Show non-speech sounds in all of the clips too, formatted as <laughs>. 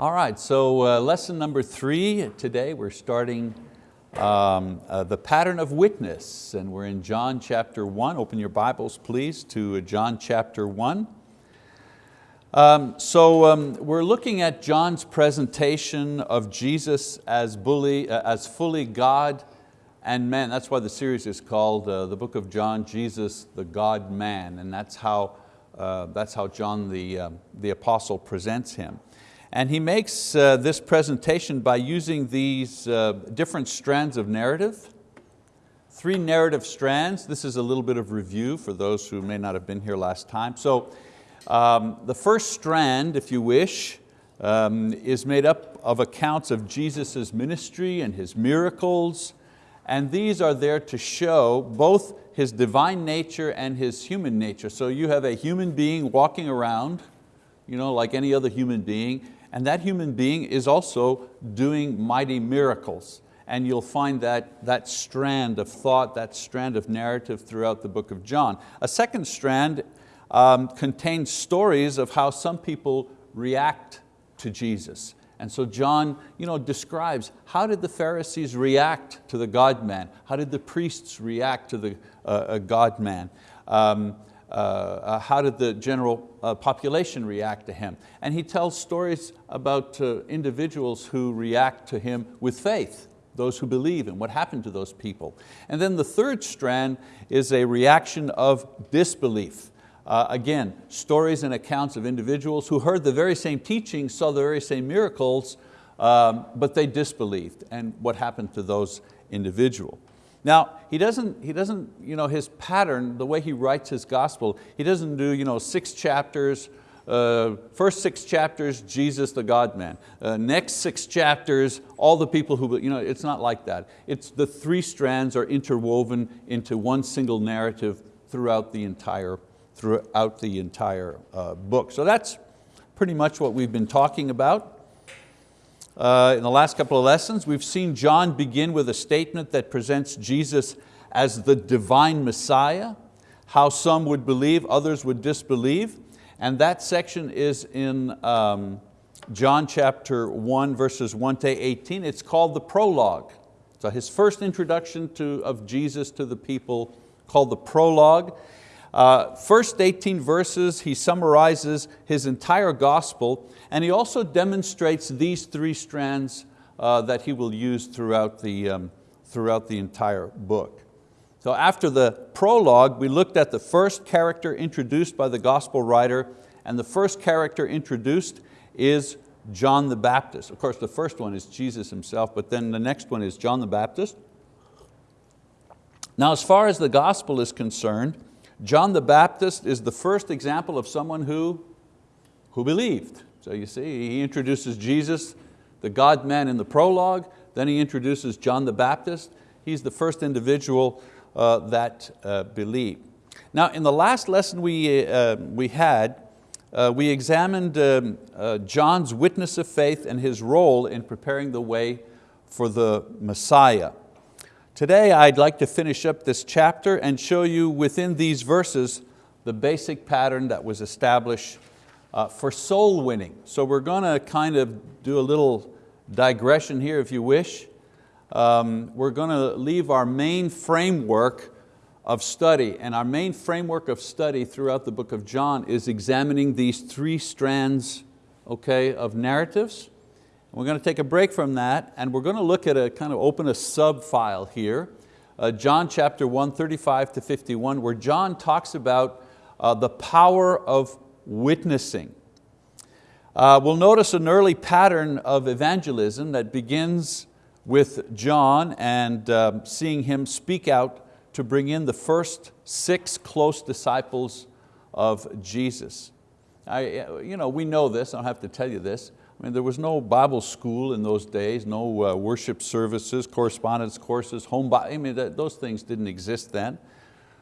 All right, so uh, lesson number three today, we're starting um, uh, the pattern of witness, and we're in John chapter one. Open your Bibles, please, to John chapter one. Um, so um, we're looking at John's presentation of Jesus as, bully, uh, as fully God and man. That's why the series is called uh, the book of John, Jesus, the God-man, and that's how, uh, that's how John the, the apostle presents Him. And he makes uh, this presentation by using these uh, different strands of narrative. Three narrative strands. This is a little bit of review for those who may not have been here last time. So um, the first strand, if you wish, um, is made up of accounts of Jesus' ministry and His miracles. And these are there to show both His divine nature and His human nature. So you have a human being walking around, you know, like any other human being, and that human being is also doing mighty miracles. And you'll find that, that strand of thought, that strand of narrative throughout the book of John. A second strand um, contains stories of how some people react to Jesus. And so John you know, describes how did the Pharisees react to the God-man? How did the priests react to the uh, God-man? Um, uh, uh, how did the general uh, population react to him? And he tells stories about uh, individuals who react to him with faith, those who believe and what happened to those people. And then the third strand is a reaction of disbelief. Uh, again, stories and accounts of individuals who heard the very same teachings, saw the very same miracles, um, but they disbelieved and what happened to those individuals. Now, he doesn't, he doesn't you know, his pattern, the way he writes his gospel, he doesn't do you know, six chapters, uh, first six chapters, Jesus the God-man. Uh, next six chapters, all the people who, you know, it's not like that. It's the three strands are interwoven into one single narrative throughout the entire, throughout the entire uh, book. So that's pretty much what we've been talking about. Uh, in the last couple of lessons, we've seen John begin with a statement that presents Jesus as the divine Messiah, how some would believe, others would disbelieve. And that section is in um, John chapter 1, verses 1 to 18. It's called the prologue. So his first introduction to, of Jesus to the people called the prologue. Uh, first 18 verses, he summarizes his entire gospel and he also demonstrates these three strands uh, that he will use throughout the, um, throughout the entire book. So after the prologue, we looked at the first character introduced by the gospel writer, and the first character introduced is John the Baptist. Of course, the first one is Jesus himself, but then the next one is John the Baptist. Now, as far as the gospel is concerned, John the Baptist is the first example of someone who, who believed. So you see, he introduces Jesus, the God-man in the prologue, then he introduces John the Baptist. He's the first individual uh, that uh, believed. Now in the last lesson we, uh, we had, uh, we examined um, uh, John's witness of faith and his role in preparing the way for the Messiah. Today I'd like to finish up this chapter and show you within these verses the basic pattern that was established uh, for soul winning. So we're going to kind of do a little digression here if you wish. Um, we're going to leave our main framework of study and our main framework of study throughout the book of John is examining these three strands okay, of narratives. We're going to take a break from that and we're going to look at a kind of open a sub file here, uh, John chapter 1, 35 to 51, where John talks about uh, the power of witnessing. Uh, we'll notice an early pattern of evangelism that begins with John and um, seeing him speak out to bring in the first six close disciples of Jesus. I, you know, we know this, I don't have to tell you this. I mean, there was no Bible school in those days, no uh, worship services, correspondence courses, home, I mean, those things didn't exist then.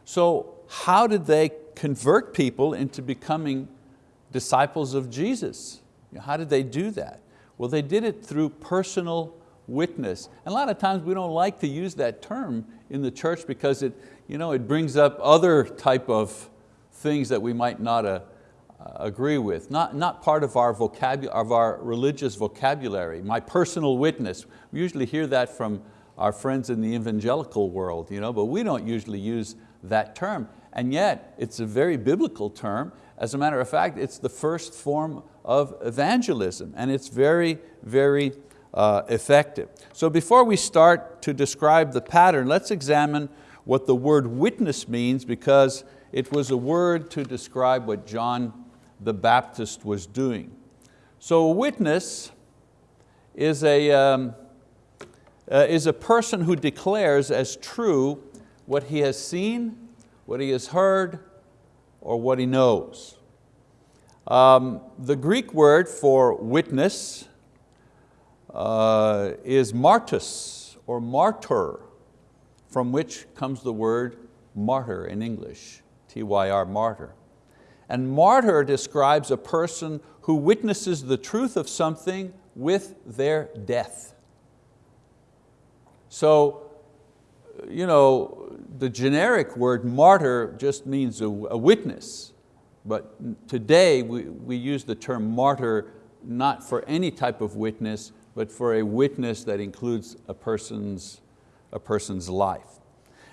So how did they convert people into becoming disciples of Jesus. How did they do that? Well, they did it through personal witness. And a lot of times we don't like to use that term in the church because it, you know, it brings up other type of things that we might not uh, agree with, not, not part of our, vocabulary, of our religious vocabulary. My personal witness, we usually hear that from our friends in the evangelical world, you know, but we don't usually use that term. And yet, it's a very biblical term. As a matter of fact, it's the first form of evangelism, and it's very, very uh, effective. So before we start to describe the pattern, let's examine what the word witness means because it was a word to describe what John the Baptist was doing. So a witness is a, um, uh, is a person who declares as true what he has seen, what he has heard, or what he knows. Um, the Greek word for witness uh, is martus or martyr, from which comes the word martyr in English, T-Y-R, martyr. And martyr describes a person who witnesses the truth of something with their death. So, you know, the generic word martyr just means a, a witness, but today we, we use the term martyr not for any type of witness, but for a witness that includes a person's, a person's life.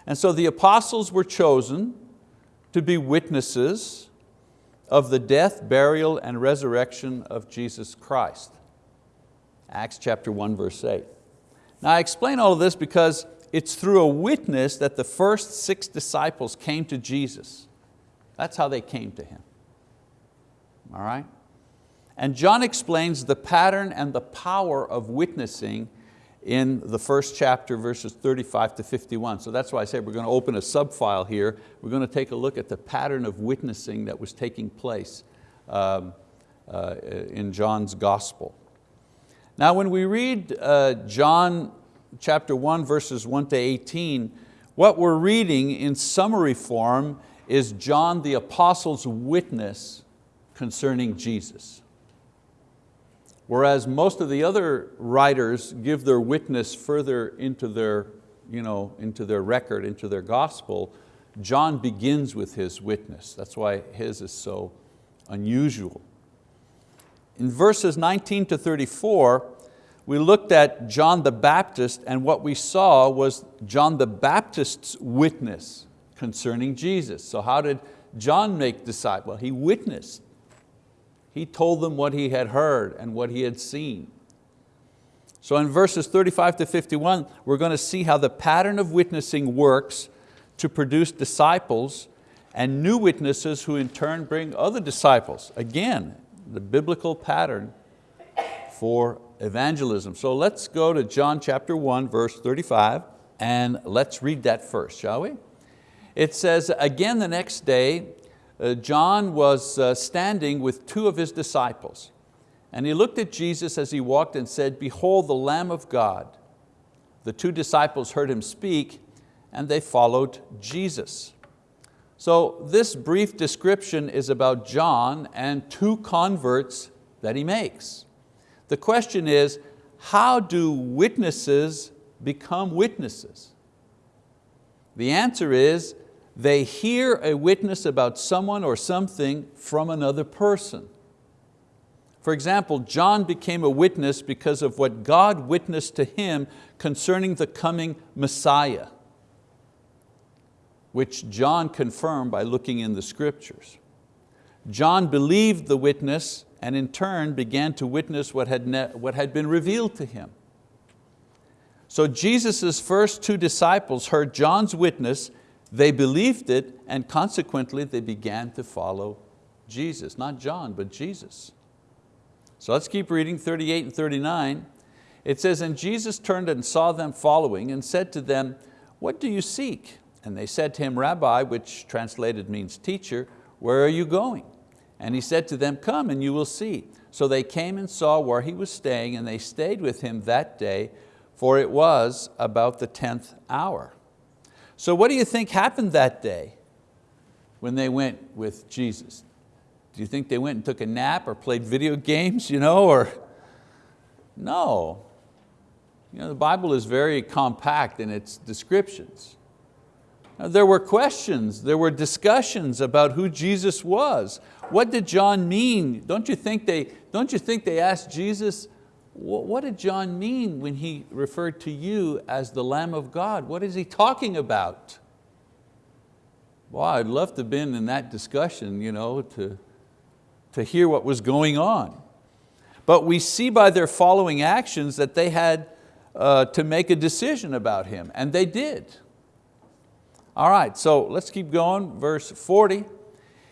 And so the apostles were chosen to be witnesses of the death, burial, and resurrection of Jesus Christ. Acts chapter 1, verse 8. Now I explain all of this because it's through a witness that the first six disciples came to Jesus. That's how they came to Him. All right? And John explains the pattern and the power of witnessing in the first chapter, verses 35 to 51. So that's why I said we're going to open a subfile here. We're going to take a look at the pattern of witnessing that was taking place um, uh, in John's gospel. Now when we read uh, John chapter 1, verses 1 to 18, what we're reading in summary form is John the Apostle's witness concerning Jesus. Whereas most of the other writers give their witness further into their, you know, into their record, into their gospel, John begins with his witness. That's why his is so unusual. In verses 19 to 34, we looked at John the Baptist and what we saw was John the Baptist's witness concerning Jesus. So how did John make disciples? Well, he witnessed. He told them what he had heard and what he had seen. So in verses 35 to 51, we're going to see how the pattern of witnessing works to produce disciples and new witnesses who in turn bring other disciples. Again, the biblical pattern for evangelism. So let's go to John chapter 1, verse 35, and let's read that first, shall we? It says, again the next day, John was uh, standing with two of his disciples and he looked at Jesus as he walked and said, behold the Lamb of God. The two disciples heard him speak and they followed Jesus. So this brief description is about John and two converts that he makes. The question is, how do witnesses become witnesses? The answer is, they hear a witness about someone or something from another person. For example, John became a witness because of what God witnessed to him concerning the coming Messiah, which John confirmed by looking in the scriptures. John believed the witness and in turn began to witness what had, what had been revealed to him. So Jesus' first two disciples heard John's witness they believed it and consequently they began to follow Jesus, not John, but Jesus. So let's keep reading 38 and 39. It says, and Jesus turned and saw them following and said to them, what do you seek? And they said to him, Rabbi, which translated means teacher, where are you going? And he said to them, come and you will see. So they came and saw where he was staying and they stayed with him that day, for it was about the 10th hour. So what do you think happened that day when they went with Jesus? Do you think they went and took a nap or played video <laughs> games, you know, or? No. You know, the Bible is very compact in its descriptions. Now, there were questions, there were discussions about who Jesus was. what did John mean? Don't you think they, don't you think they asked Jesus, what did John mean when he referred to you as the Lamb of God? What is he talking about? Well, I'd love to have been in that discussion you know, to, to hear what was going on. But we see by their following actions that they had uh, to make a decision about him, and they did. All right, so let's keep going, verse 40.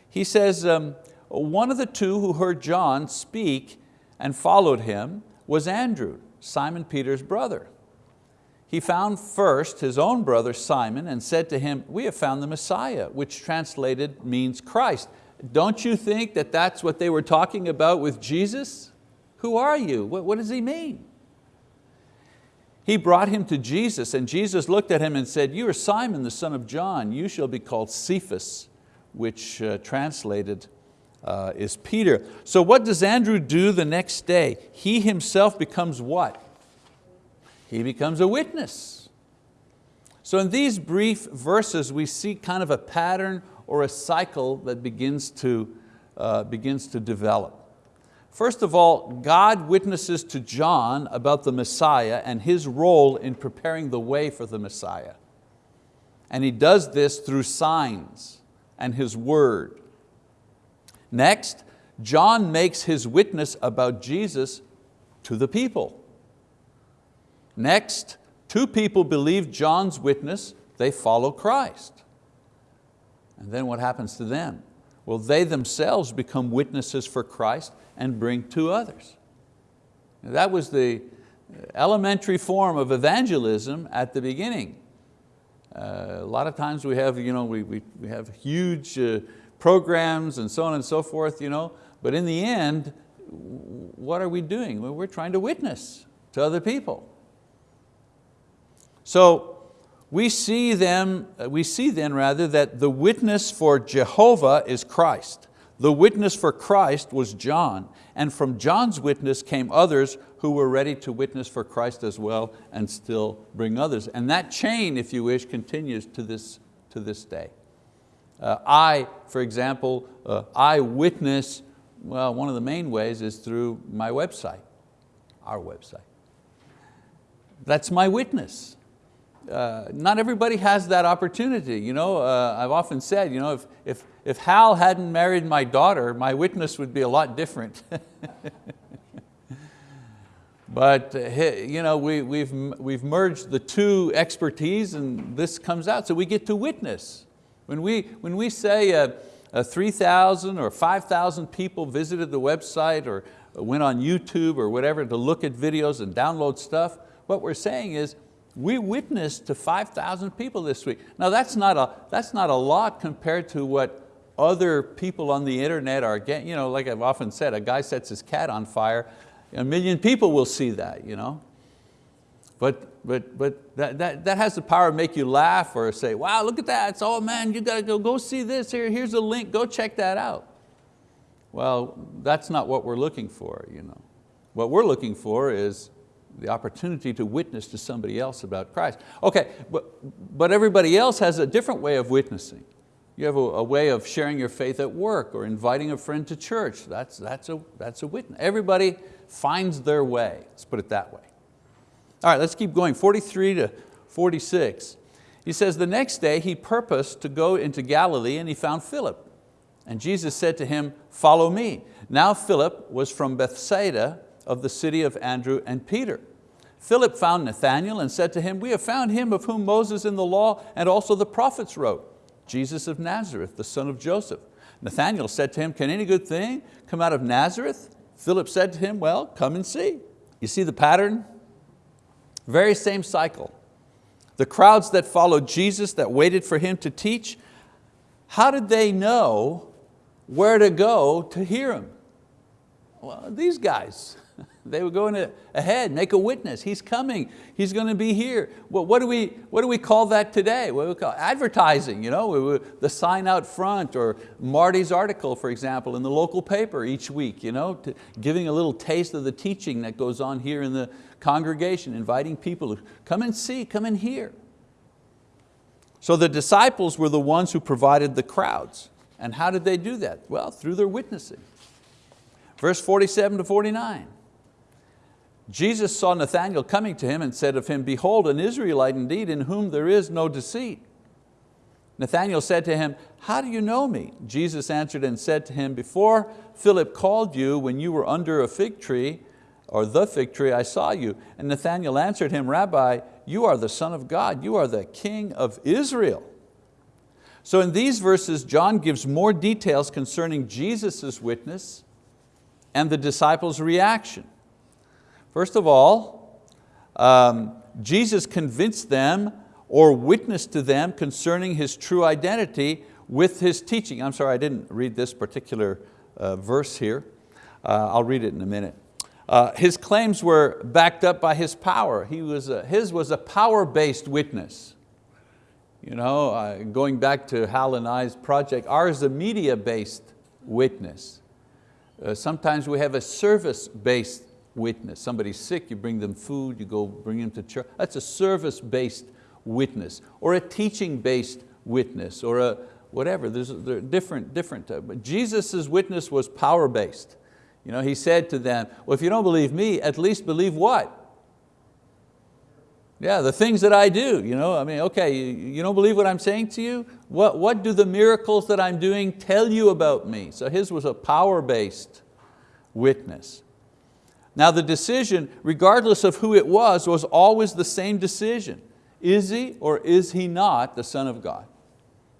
He says, um, one of the two who heard John speak and followed him was Andrew, Simon Peter's brother. He found first his own brother Simon and said to him, we have found the Messiah, which translated means Christ. Don't you think that that's what they were talking about with Jesus? Who are you? What, what does he mean? He brought him to Jesus and Jesus looked at him and said, you are Simon the son of John, you shall be called Cephas, which uh, translated uh, is Peter. So what does Andrew do the next day? He himself becomes what? He becomes a witness. So in these brief verses we see kind of a pattern or a cycle that begins to, uh, begins to develop. First of all, God witnesses to John about the Messiah and his role in preparing the way for the Messiah. And he does this through signs and his word. Next, John makes his witness about Jesus to the people. Next, two people believe John's witness, they follow Christ. And then what happens to them? Well, they themselves become witnesses for Christ and bring two others. That was the elementary form of evangelism at the beginning. Uh, a lot of times we have, you know, we, we, we have huge uh, programs and so on and so forth, you know, but in the end, what are we doing? Well, we're trying to witness to other people. So we see, them, uh, we see then rather that the witness for Jehovah is Christ. The witness for Christ was John, and from John's witness came others who were ready to witness for Christ as well and still bring others. And that chain, if you wish, continues to this, to this day. Uh, I, for example, uh, I witness, well, one of the main ways is through my website, our website. That's my witness uh, not everybody has that opportunity. You know, uh, I've often said, you know, if, if, if Hal hadn't married my daughter, my witness would be a lot different. <laughs> but uh, you know, we, we've, we've merged the two expertise and this comes out, so we get to witness. When we, when we say uh, uh 3,000 or 5,000 people visited the website or went on YouTube or whatever to look at videos and download stuff, what we're saying is we witnessed to 5,000 people this week. Now that's not, a, that's not a lot compared to what other people on the internet are getting. You know, like I've often said, a guy sets his cat on fire, a million people will see that. You know? But, but, but that, that, that has the power to make you laugh or say, wow, look at that, it's, oh man, you got to go, go see this, here, here's a link, go check that out. Well, that's not what we're looking for. You know. What we're looking for is the opportunity to witness to somebody else about Christ. Okay, but, but everybody else has a different way of witnessing. You have a, a, way of sharing your faith at work or inviting a friend to church. That's, that's, a, that's a witness. Everybody finds their way, let's put it that way. All right, let's keep going, 43 to 46. He says, the next day he purposed to go into Galilee and he found Philip. And Jesus said to him, follow me. Now Philip was from Bethsaida of the city of Andrew and Peter. Philip found Nathanael and said to him, we have found him of whom Moses in the law and also the prophets wrote, Jesus of Nazareth, the son of Joseph. Nathanael said to him, can any good thing come out of Nazareth? Philip said to him, well, come and see. You see the pattern? Very same cycle. The crowds that followed Jesus, that waited for Him to teach, how did they know where to go to hear Him? Well, these guys. They were going ahead, make a witness. He's coming, he's going to be here. Well, what, do we, what do we call that today? What do we call advertising, you know, the sign out front or Marty's article, for example, in the local paper each week, you know, giving a little taste of the teaching that goes on here in the congregation, inviting people to come and see, come and hear. So the disciples were the ones who provided the crowds. And how did they do that? Well, through their witnessing. Verse 47 to 49. Jesus saw Nathanael coming to him and said of him, Behold, an Israelite indeed, in whom there is no deceit. Nathanael said to him, How do you know me? Jesus answered and said to him, Before Philip called you, when you were under a fig tree, or the fig tree, I saw you. And Nathanael answered him, Rabbi, you are the Son of God, you are the King of Israel. So in these verses, John gives more details concerning Jesus' witness and the disciples' reaction. First of all, um, Jesus convinced them or witnessed to them concerning His true identity with His teaching. I'm sorry, I didn't read this particular uh, verse here. Uh, I'll read it in a minute. Uh, his claims were backed up by His power. He was a, his was a power-based witness. You know, uh, going back to Hal and I's project, ours is a media-based witness. Uh, sometimes we have a service-based witness. Somebody's sick, you bring them food, you go bring them to church. That's a service-based witness, or a teaching-based witness, or a whatever. There's there different, different. Uh, but Jesus' witness was power-based. You know, he said to them, well, if you don't believe me, at least believe what? Yeah, the things that I do. You know, I mean, okay, you, you don't believe what I'm saying to you? What, what do the miracles that I'm doing tell you about me? So his was a power-based witness. Now the decision, regardless of who it was, was always the same decision. Is he or is he not the Son of God?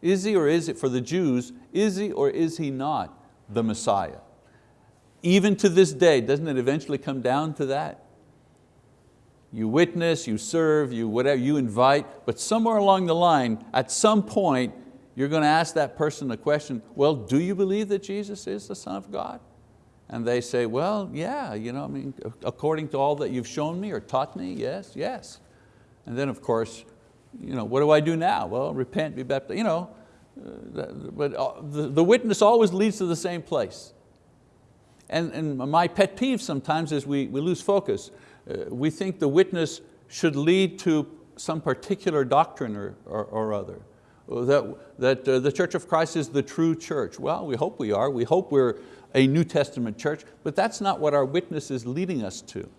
Is he or is it, for the Jews, is he or is he not the Messiah? Even to this day, doesn't it eventually come down to that? You witness, you serve, you whatever, you invite, but somewhere along the line, at some point, you're going to ask that person the question, well, do you believe that Jesus is the Son of God? And they say, well, yeah, you know, I mean, according to all that you've shown me or taught me, yes, yes. And then of course, you know, what do I do now? Well, repent, be baptized, you know. Uh, but uh, the, the witness always leads to the same place. And, and my pet peeve sometimes is we, we lose focus. Uh, we think the witness should lead to some particular doctrine or, or, or other. That, that uh, the Church of Christ is the true church. Well, we hope we are. We hope we're a New Testament church, but that's not what our witness is leading us to.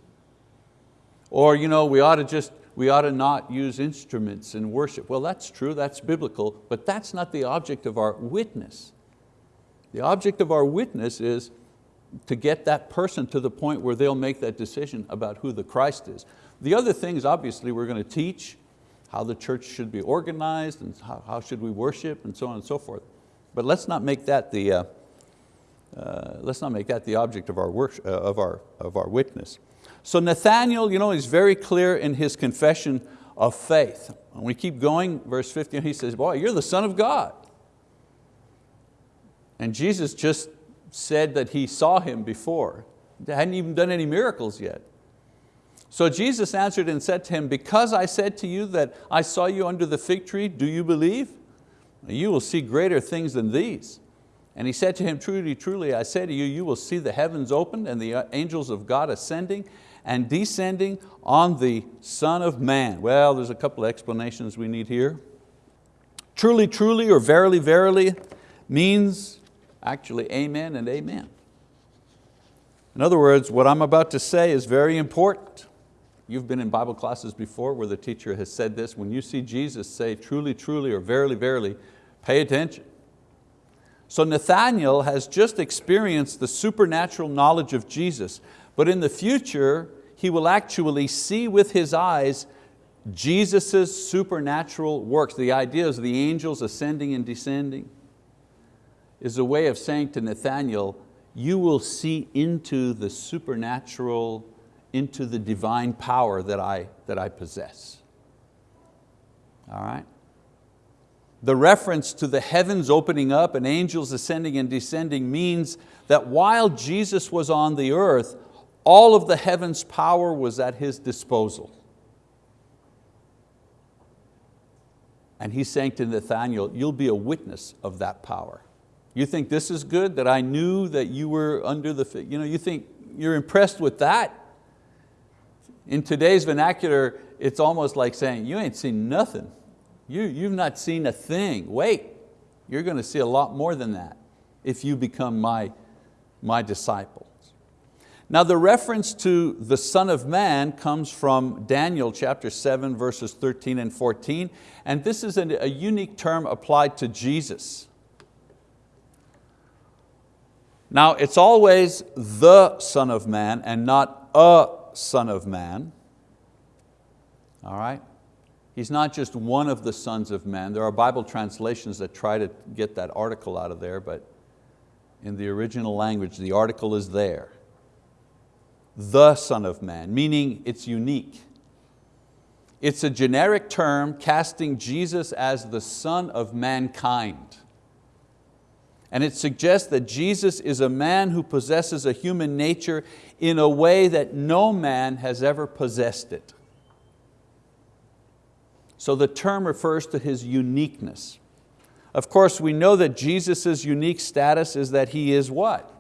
Or you know, we ought to just we ought to not use instruments in worship. Well, that's true, that's biblical, but that's not the object of our witness. The object of our witness is to get that person to the point where they'll make that decision about who the Christ is. The other things, obviously, we're going to teach how the church should be organized and how, how should we worship and so on and so forth. But let's not make that the, uh, uh, let's not make that the object of our, worship, uh, of our, of our witness. So Nathanael you know, is very clear in his confession of faith. When we keep going, verse 15, he says, boy, you're the son of God. And Jesus just said that he saw him before. They hadn't even done any miracles yet. So Jesus answered and said to him, because I said to you that I saw you under the fig tree, do you believe? You will see greater things than these. And he said to him, truly, truly, I say to you, you will see the heavens opened and the uh, angels of God ascending and descending on the Son of Man. Well, there's a couple of explanations we need here. Truly, truly, or verily, verily means actually amen and amen. In other words, what I'm about to say is very important. You've been in Bible classes before where the teacher has said this, when you see Jesus say truly, truly, or verily, verily, pay attention. So Nathanael has just experienced the supernatural knowledge of Jesus, but in the future, he will actually see with his eyes Jesus' supernatural works. The idea is the angels ascending and descending is a way of saying to Nathanael, you will see into the supernatural, into the divine power that I, that I possess. All right? The reference to the heavens opening up and angels ascending and descending means that while Jesus was on the earth, all of the heavens power was at His disposal. And He's saying to Nathanael, you'll be a witness of that power. You think this is good, that I knew that you were under the, you know, you think you're impressed with that? In today's vernacular, it's almost like saying, you ain't seen nothing. You, you've not seen a thing. Wait, You're going to see a lot more than that if you become my, my disciples. Now the reference to the Son of Man comes from Daniel chapter 7 verses 13 and 14 and this is a unique term applied to Jesus. Now it's always the Son of Man and not a Son of Man. All right? He's not just one of the sons of man. There are Bible translations that try to get that article out of there, but in the original language, the article is there. The Son of Man, meaning it's unique. It's a generic term casting Jesus as the Son of mankind. And it suggests that Jesus is a man who possesses a human nature in a way that no man has ever possessed it. So the term refers to His uniqueness. Of course, we know that Jesus' unique status is that He is what?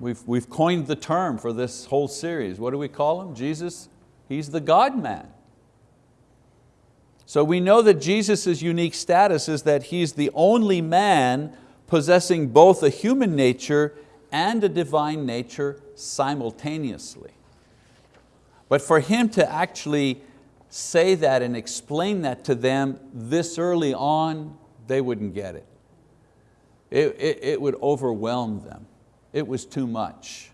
We've, we've coined the term for this whole series. What do we call Him? Jesus, He's the God-man. So we know that Jesus' unique status is that He's the only man possessing both a human nature and a divine nature simultaneously. But for Him to actually say that and explain that to them this early on, they wouldn't get it. It, it, it would overwhelm them. It was too much.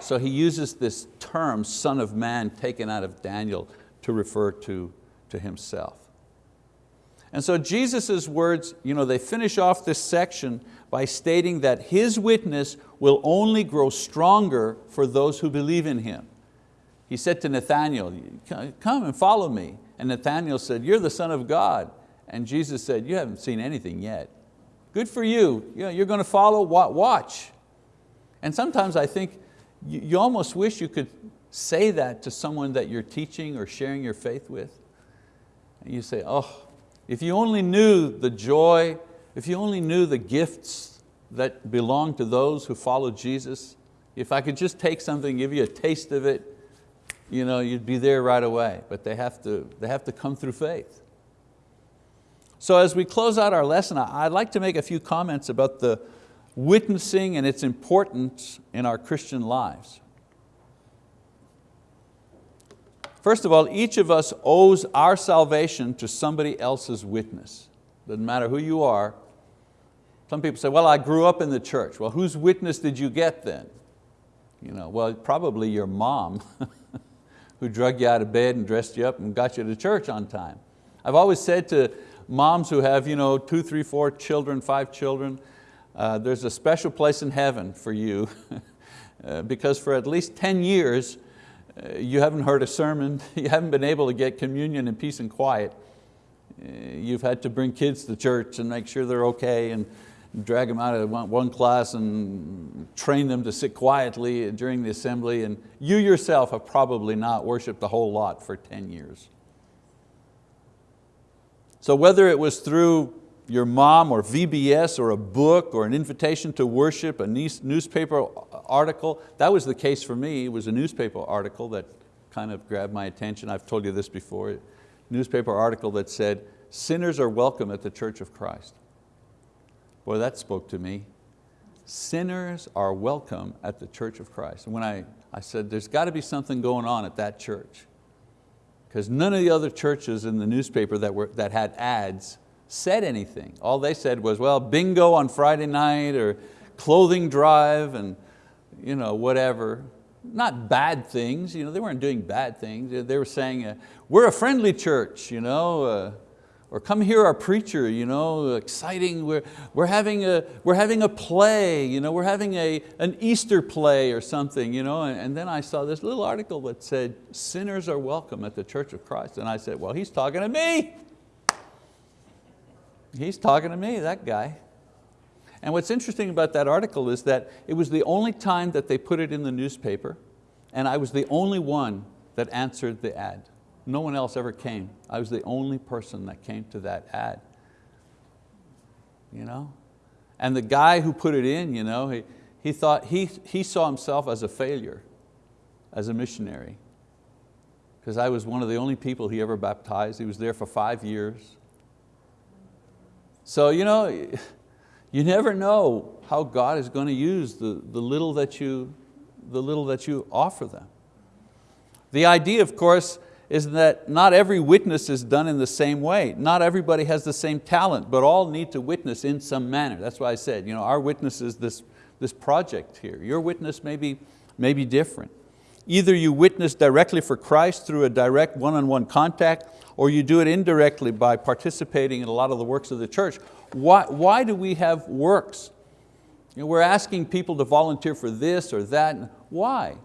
So he uses this term, son of man, taken out of Daniel to refer to, to himself. And so Jesus' words, you know, they finish off this section by stating that His witness will only grow stronger for those who believe in Him. He said to Nathanael, come and follow me. And Nathanael said, you're the son of God. And Jesus said, you haven't seen anything yet. Good for you, you're going to follow, watch. And sometimes I think you almost wish you could say that to someone that you're teaching or sharing your faith with. You say, oh, if you only knew the joy, if you only knew the gifts that belong to those who follow Jesus, if I could just take something, give you a taste of it, you know, you'd be there right away, but they have to, they have to come through faith. So as we close out our lesson, I'd like to make a few comments about the witnessing and its importance in our Christian lives. First of all, each of us owes our salvation to somebody else's witness. Doesn't matter who you are. Some people say, well, I grew up in the church. Well, whose witness did you get then? You know, well, probably your mom. <laughs> who drug you out of bed and dressed you up and got you to church on time. I've always said to moms who have you know, two, three, four children, five children, uh, there's a special place in heaven for you <laughs> uh, because for at least 10 years you haven't heard a sermon, <laughs> you haven't been able to get communion in peace and quiet. Uh, you've had to bring kids to church and make sure they're okay and drag them out of one class and train them to sit quietly during the assembly and you yourself have probably not worshiped a whole lot for 10 years. So whether it was through your mom or VBS or a book or an invitation to worship, a newspaper article, that was the case for me. It was a newspaper article that kind of grabbed my attention. I've told you this before. Newspaper article that said, sinners are welcome at the Church of Christ. Boy, that spoke to me. Sinners are welcome at the Church of Christ. And when I, I said, there's got to be something going on at that church. Because none of the other churches in the newspaper that, were, that had ads said anything. All they said was, well, bingo on Friday night or clothing drive and you know, whatever. Not bad things, you know, they weren't doing bad things. They were saying, uh, we're a friendly church, you know, uh, or come hear our preacher, you know, exciting, we're, we're, having, a, we're having a play, you know, we're having a, an Easter play or something. You know, and, and then I saw this little article that said, sinners are welcome at the Church of Christ. And I said, well, he's talking to me. He's talking to me, that guy. And what's interesting about that article is that it was the only time that they put it in the newspaper and I was the only one that answered the ad. No one else ever came. I was the only person that came to that ad. You know? And the guy who put it in, you know, he, he, thought, he, he saw himself as a failure, as a missionary. Because I was one of the only people he ever baptized. He was there for five years. So you know, you never know how God is going to use the, the, little that you, the little that you offer them. The idea, of course, is that not every witness is done in the same way. Not everybody has the same talent, but all need to witness in some manner. That's why I said, you know, our witness is this, this project here. Your witness may be, may be different. Either you witness directly for Christ through a direct one-on-one -on -one contact, or you do it indirectly by participating in a lot of the works of the church. Why, why do we have works? You know, we're asking people to volunteer for this or that. Why?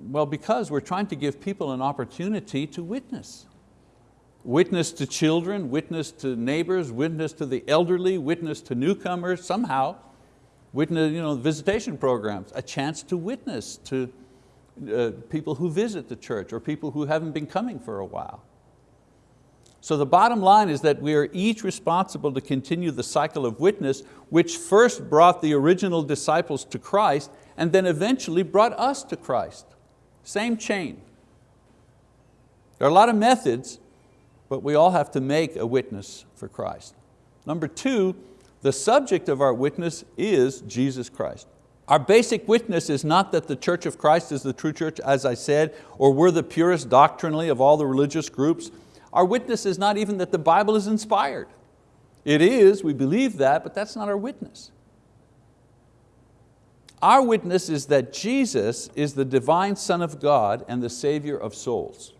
Well, because we're trying to give people an opportunity to witness. Witness to children, witness to neighbors, witness to the elderly, witness to newcomers, somehow. Witness, you know, visitation programs, a chance to witness to uh, people who visit the church or people who haven't been coming for a while. So the bottom line is that we are each responsible to continue the cycle of witness which first brought the original disciples to Christ and then eventually brought us to Christ. Same chain. There are a lot of methods, but we all have to make a witness for Christ. Number two, the subject of our witness is Jesus Christ. Our basic witness is not that the Church of Christ is the true church, as I said, or we're the purest doctrinally of all the religious groups. Our witness is not even that the Bible is inspired. It is, we believe that, but that's not our witness. Our witness is that Jesus is the divine Son of God and the Savior of souls.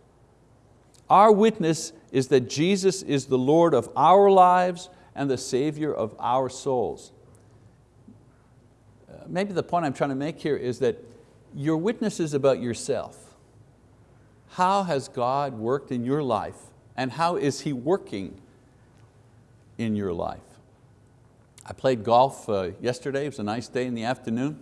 Our witness is that Jesus is the Lord of our lives and the Savior of our souls. Uh, maybe the point I'm trying to make here is that your witness is about yourself. How has God worked in your life and how is He working in your life? I played golf uh, yesterday, it was a nice day in the afternoon.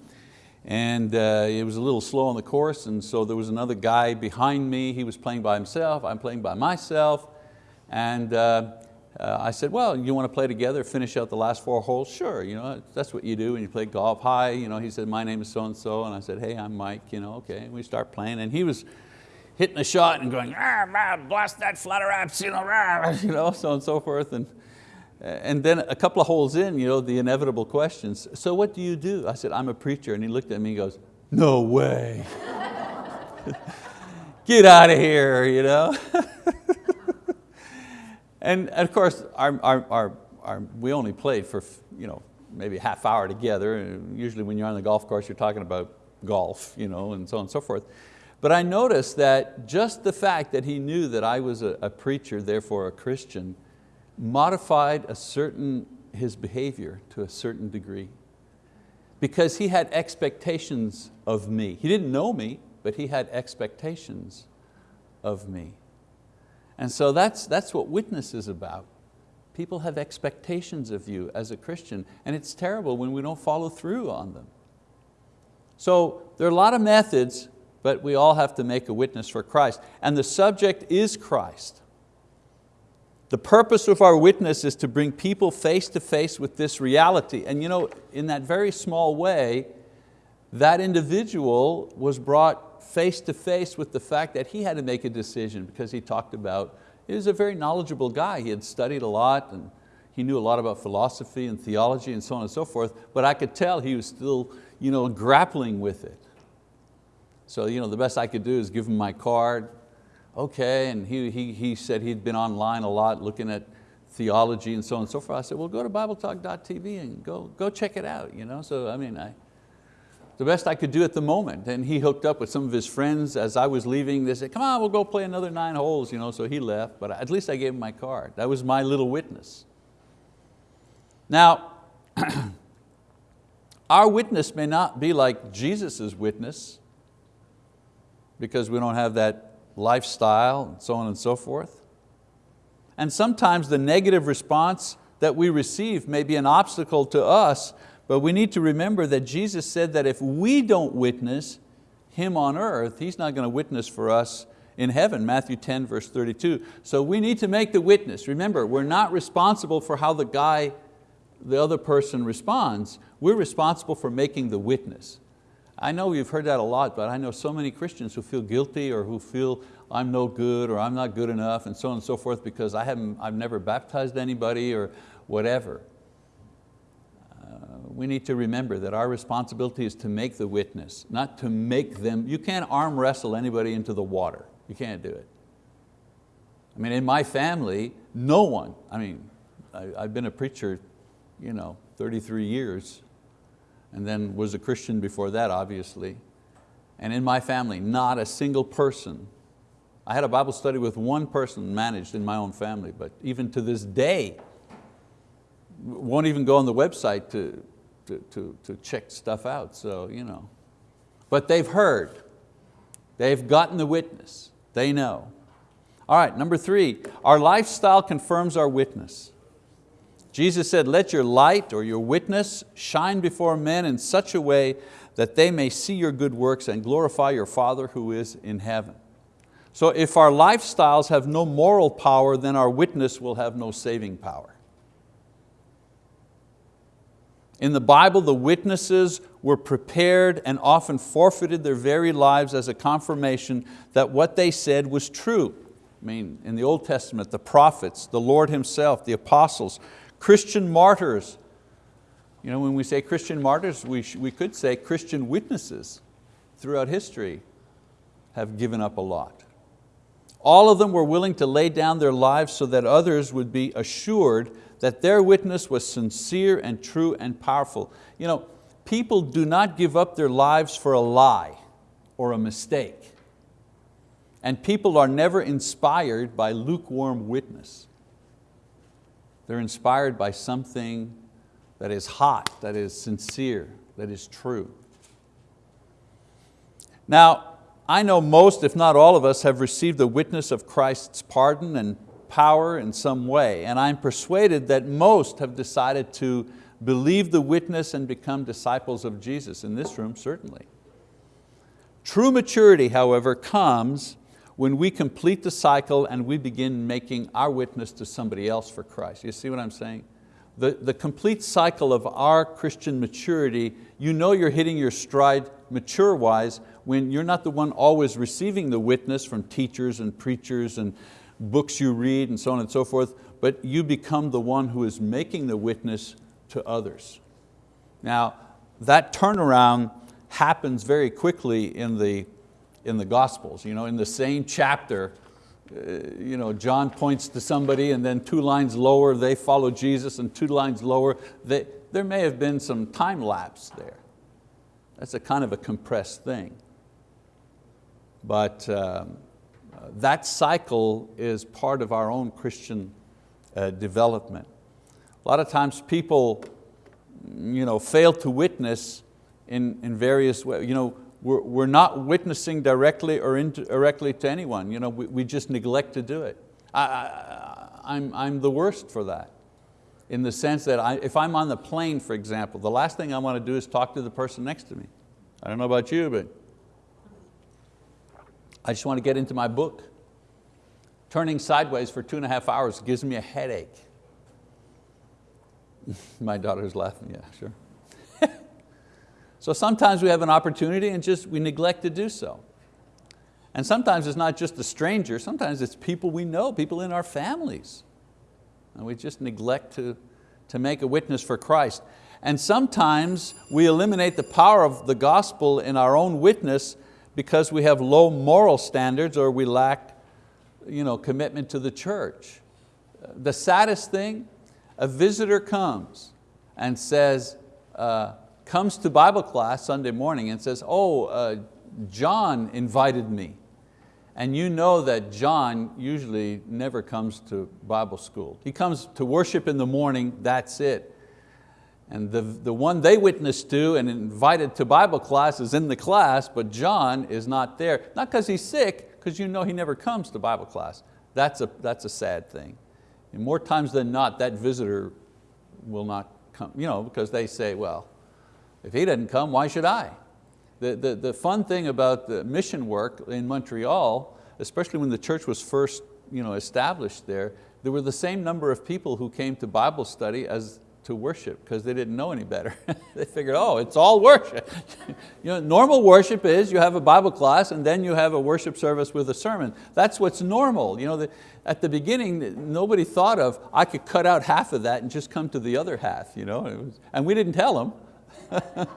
And uh, it was a little slow on the course. And so there was another guy behind me, he was playing by himself, I'm playing by myself. And uh, uh, I said, well, you want to play together, finish out the last four holes? Sure, you know, that's what you do when you play golf. Hi, you know, he said, my name is so-and-so, and I said, hey, I'm Mike, you know, okay, and we start playing, and he was hitting a shot and going, ah, blast that flutter apps, you know, rah, <laughs> you know, so on and so forth, and and then a couple of holes in, you know, the inevitable questions, so what do you do? I said, I'm a preacher. And he looked at me and goes, no way. <laughs> Get out of here, you know. <laughs> and of course, our, our, our, our, we only played for you know, maybe a half hour together. Usually when you're on the golf course, you're talking about golf, you know, and so on and so forth. But I noticed that just the fact that he knew that I was a, a preacher, therefore a Christian, modified a certain, his behavior to a certain degree because he had expectations of me. He didn't know me, but he had expectations of me. And so that's, that's what witness is about. People have expectations of you as a Christian, and it's terrible when we don't follow through on them. So there are a lot of methods, but we all have to make a witness for Christ. And the subject is Christ. The purpose of our witness is to bring people face to face with this reality. And you know, in that very small way, that individual was brought face to face with the fact that he had to make a decision because he talked about, he was a very knowledgeable guy. He had studied a lot and he knew a lot about philosophy and theology and so on and so forth, but I could tell he was still you know, grappling with it. So you know, the best I could do is give him my card, okay, and he, he, he said he'd been online a lot looking at theology and so on and so forth. I said, well, go to BibleTalk.tv and go, go check it out. You know? So I mean, I, the best I could do at the moment. And he hooked up with some of his friends as I was leaving. They said, come on, we'll go play another nine holes. You know? So he left, but at least I gave him my card. That was my little witness. Now, <clears throat> our witness may not be like Jesus' witness because we don't have that lifestyle, and so on and so forth. And sometimes the negative response that we receive may be an obstacle to us, but we need to remember that Jesus said that if we don't witness Him on earth, He's not going to witness for us in heaven, Matthew 10 verse 32. So we need to make the witness. Remember, we're not responsible for how the guy, the other person responds. We're responsible for making the witness. I know you've heard that a lot, but I know so many Christians who feel guilty or who feel I'm no good or I'm not good enough and so on and so forth because I haven't, I've never baptized anybody or whatever. Uh, we need to remember that our responsibility is to make the witness, not to make them, you can't arm wrestle anybody into the water. You can't do it. I mean, in my family, no one, I mean, I, I've been a preacher you know, 33 years, and then was a Christian before that, obviously. And in my family, not a single person. I had a Bible study with one person managed in my own family, but even to this day, won't even go on the website to, to, to, to check stuff out, so you know. But they've heard, they've gotten the witness, they know. All right, number three, our lifestyle confirms our witness. Jesus said, let your light or your witness shine before men in such a way that they may see your good works and glorify your Father who is in heaven. So if our lifestyles have no moral power, then our witness will have no saving power. In the Bible, the witnesses were prepared and often forfeited their very lives as a confirmation that what they said was true. I mean, in the Old Testament, the prophets, the Lord Himself, the apostles, Christian martyrs. You know, when we say Christian martyrs, we, we could say Christian witnesses throughout history have given up a lot. All of them were willing to lay down their lives so that others would be assured that their witness was sincere and true and powerful. You know, people do not give up their lives for a lie or a mistake. And people are never inspired by lukewarm witness. They're inspired by something that is hot, that is sincere, that is true. Now, I know most, if not all of us, have received the witness of Christ's pardon and power in some way, and I'm persuaded that most have decided to believe the witness and become disciples of Jesus, in this room certainly. True maturity, however, comes when we complete the cycle and we begin making our witness to somebody else for Christ. You see what I'm saying? The, the complete cycle of our Christian maturity, you know you're hitting your stride mature-wise when you're not the one always receiving the witness from teachers and preachers and books you read and so on and so forth, but you become the one who is making the witness to others. Now, that turnaround happens very quickly in the in the Gospels. You know, in the same chapter, uh, you know, John points to somebody and then two lines lower they follow Jesus and two lines lower, they, there may have been some time lapse there. That's a kind of a compressed thing. But um, that cycle is part of our own Christian uh, development. A lot of times people you know, fail to witness in, in various ways. You know, we're, we're not witnessing directly or indirectly to anyone. You know, we, we just neglect to do it. I, I, I'm, I'm the worst for that in the sense that I, if I'm on the plane, for example, the last thing I want to do is talk to the person next to me. I don't know about you, but I just want to get into my book. Turning sideways for two and a half hours gives me a headache. <laughs> my daughter's laughing, yeah, sure. So sometimes we have an opportunity and just we neglect to do so. And sometimes it's not just a stranger, sometimes it's people we know, people in our families. And we just neglect to, to make a witness for Christ. And sometimes we eliminate the power of the gospel in our own witness because we have low moral standards or we lack you know, commitment to the church. The saddest thing, a visitor comes and says, uh, comes to Bible class Sunday morning and says, oh, uh, John invited me. And you know that John usually never comes to Bible school. He comes to worship in the morning, that's it. And the, the one they witnessed to and invited to Bible class is in the class, but John is not there. Not because he's sick, because you know he never comes to Bible class. That's a, that's a sad thing. And more times than not, that visitor will not come, you know, because they say, well, if he doesn't come, why should I? The, the, the fun thing about the mission work in Montreal, especially when the church was first you know, established there, there were the same number of people who came to Bible study as to worship because they didn't know any better. <laughs> they figured, oh, it's all worship. <laughs> you know, normal worship is you have a Bible class and then you have a worship service with a sermon. That's what's normal. You know, the, at the beginning, nobody thought of, I could cut out half of that and just come to the other half. You know? Was, and we didn't tell them. <laughs>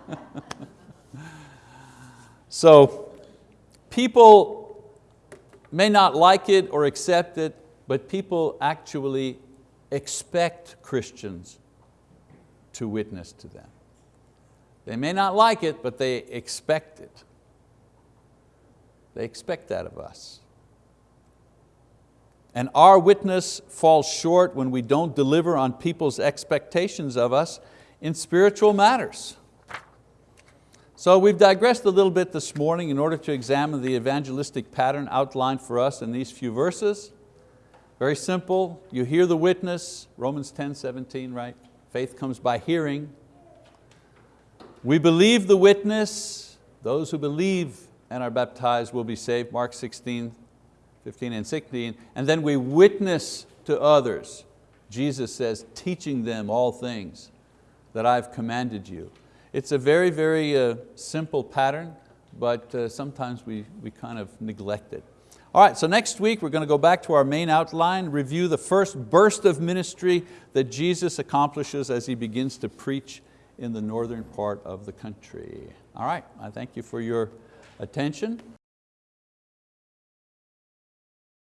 so people may not like it or accept it, but people actually expect Christians to witness to them. They may not like it, but they expect it. They expect that of us. And our witness falls short when we don't deliver on people's expectations of us in spiritual matters. So we've digressed a little bit this morning in order to examine the evangelistic pattern outlined for us in these few verses. Very simple, you hear the witness, Romans 10, 17, right? Faith comes by hearing. We believe the witness, those who believe and are baptized will be saved, Mark 16, 15 and 16, and then we witness to others. Jesus says, teaching them all things that I've commanded you. It's a very, very uh, simple pattern, but uh, sometimes we, we kind of neglect it. All right, so next week we're going to go back to our main outline, review the first burst of ministry that Jesus accomplishes as He begins to preach in the northern part of the country. All right, I thank you for your attention.